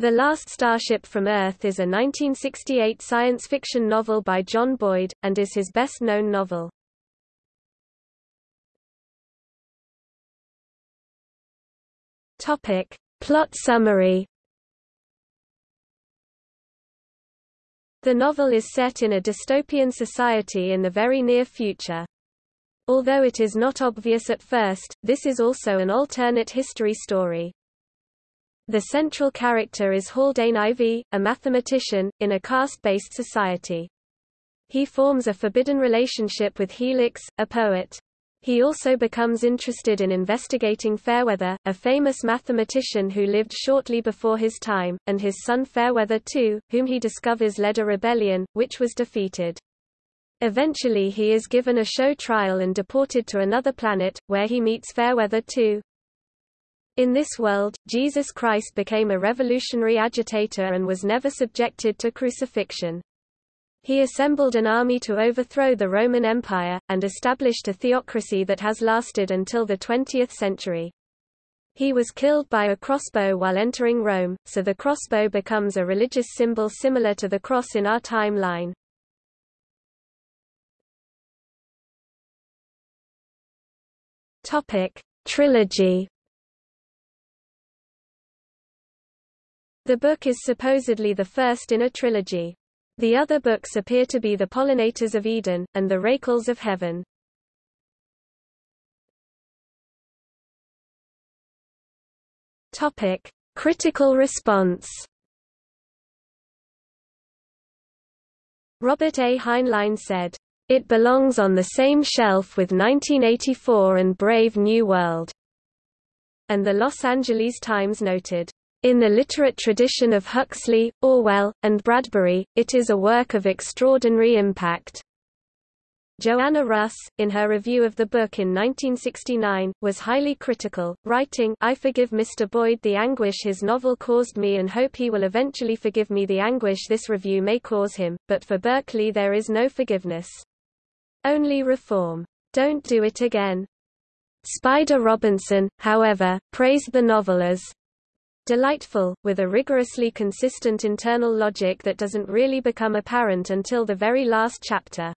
The Last Starship from Earth is a 1968 science fiction novel by John Boyd, and is his best-known novel. Topic. Plot summary The novel is set in a dystopian society in the very near future. Although it is not obvious at first, this is also an alternate history story. The central character is Haldane Ivy, a mathematician, in a caste-based society. He forms a forbidden relationship with Helix, a poet. He also becomes interested in investigating Fairweather, a famous mathematician who lived shortly before his time, and his son Fairweather II, whom he discovers led a rebellion, which was defeated. Eventually he is given a show trial and deported to another planet, where he meets Fairweather II. In this world, Jesus Christ became a revolutionary agitator and was never subjected to crucifixion. He assembled an army to overthrow the Roman Empire, and established a theocracy that has lasted until the 20th century. He was killed by a crossbow while entering Rome, so the crossbow becomes a religious symbol similar to the cross in our timeline. Topic: Trilogy The book is supposedly the first in a trilogy. The other books appear to be The Pollinators of Eden, and The Rakehells of Heaven. Topic. Critical response Robert A. Heinlein said, "...it belongs on the same shelf with 1984 and Brave New World." And the Los Angeles Times noted, in the literate tradition of Huxley, Orwell, and Bradbury, it is a work of extraordinary impact. Joanna Russ, in her review of the book in 1969, was highly critical, writing, I forgive Mr. Boyd the anguish his novel caused me and hope he will eventually forgive me the anguish this review may cause him, but for Berkley there is no forgiveness. Only reform. Don't do it again. Spider Robinson, however, praised the novel as delightful, with a rigorously consistent internal logic that doesn't really become apparent until the very last chapter.